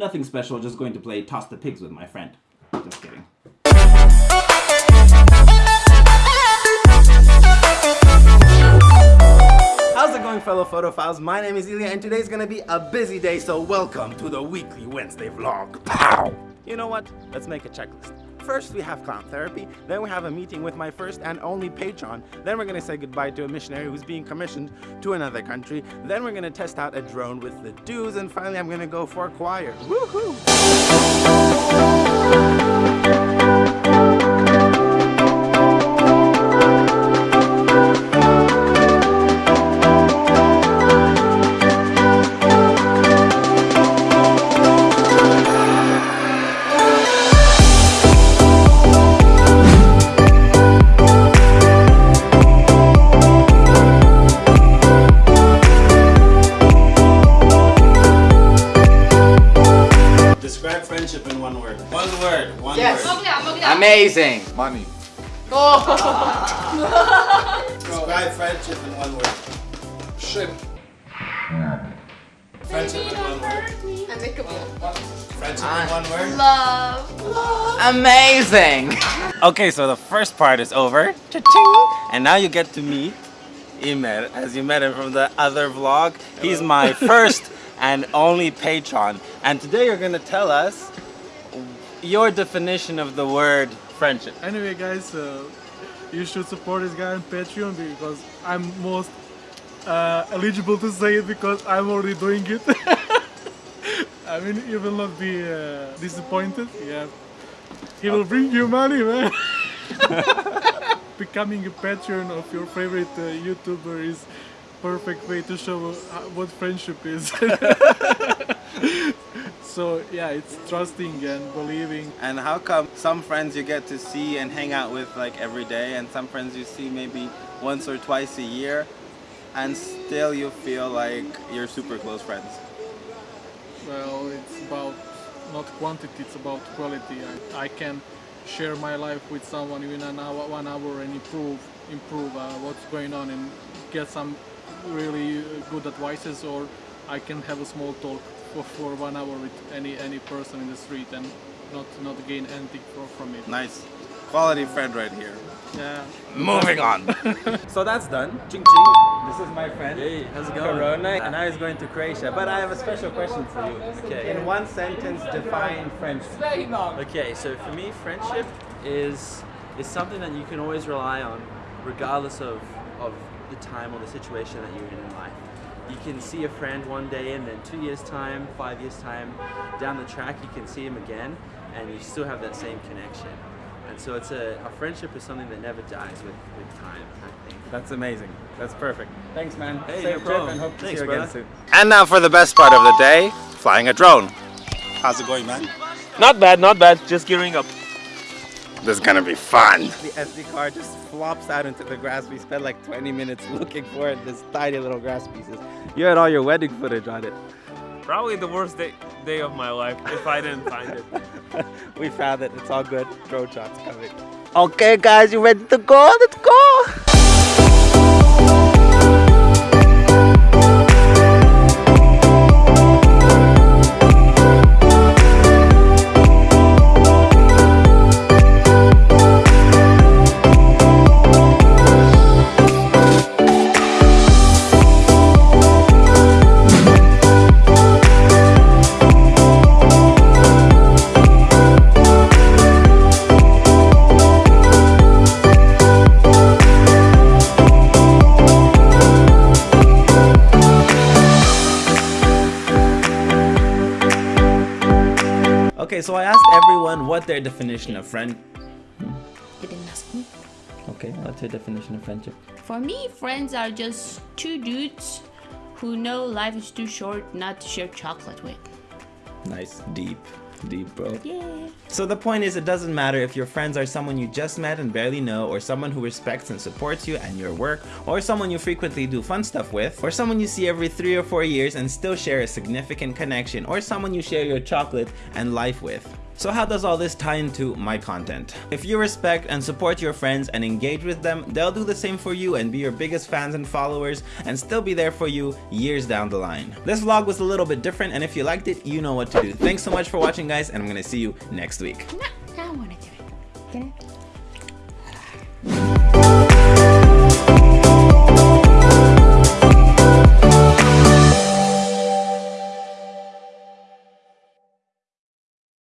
Nothing special, just going to play Toss the Pigs with my friend. Just kidding. How's it going fellow photophiles? My name is Ilya and today's gonna be a busy day, so welcome to the weekly Wednesday vlog. Pow! You know what? Let's make a checklist. First we have clown therapy, then we have a meeting with my first and only patron, then we're gonna say goodbye to a missionary who's being commissioned to another country, then we're gonna test out a drone with the dudes, and finally I'm gonna go for a choir. Woohoo! describe friendship in one word? One word. One yes. word. Yes. Amazing. Money. Oh. describe friendship in one word. Ship. Friendship in one word. Friendship in one word. Love. Love. Amazing. okay, so the first part is over. And now you get to meet Imer, as you met him from the other vlog. He's my first and only Patreon. And today you're gonna tell us your definition of the word friendship. Anyway, guys, you should support this guy on Patreon because I'm most uh, eligible to say it because I'm already doing it. I mean, you will not be uh, disappointed. Yeah, he will bring you money, man. Becoming a patron of your favorite uh, YouTuber is perfect way to show uh, what friendship is. so yeah, it's trusting and believing And how come some friends you get to see and hang out with like every day and some friends you see maybe once or twice a year and still you feel like you're super close friends? Well, it's about not quantity, it's about quality. I, I can share my life with someone in an hour, one hour and improve, improve uh, what's going on and get some really uh, good advices or I can have a small talk for, for one hour with any any person in the street and not not gain anything for, from it. Nice. Quality friend right here. Yeah. Moving on. so that's done. Ching ching. This is my friend. Hey, how's it going? Corona, and now he's going to Croatia. But I have a special question for you. Okay. In one sentence, define friendship. Okay, so for me, friendship is is something that you can always rely on, regardless of of the time or the situation that you're in in life. You can see a friend one day, and then two years time, five years time, down the track, you can see him again, and you still have that same connection. And so it's a, a friendship is something that never dies with, with time, I think. That's amazing. That's perfect. Thanks, man. Hey, Safe no trip and hope to Thanks, see you again brother. soon. And now for the best part of the day, flying a drone. How's it going, man? Not bad, not bad. Just gearing up. This is gonna be fun. The SD card just flops out into the grass. We spent like 20 minutes looking for it, this tiny little grass pieces. You had all your wedding footage on it. Probably the worst day, day of my life if I didn't find it. we found it. It's all good. Drone shots coming. Okay, guys, you ready to go? Let's go. Everyone what their definition of friend. You didn't ask me. Okay, what's your definition of friendship? For me, friends are just two dudes who know life is too short not to share chocolate with. Nice, deep, deep, bro. Yeah. So the point is, it doesn't matter if your friends are someone you just met and barely know, or someone who respects and supports you and your work, or someone you frequently do fun stuff with, or someone you see every three or four years and still share a significant connection, or someone you share your chocolate and life with. So how does all this tie into my content? If you respect and support your friends and engage with them, they'll do the same for you and be your biggest fans and followers and still be there for you years down the line. This vlog was a little bit different and if you liked it, you know what to do. Thanks so much for watching guys and I'm gonna see you next week. Now I wanna do it. Get it?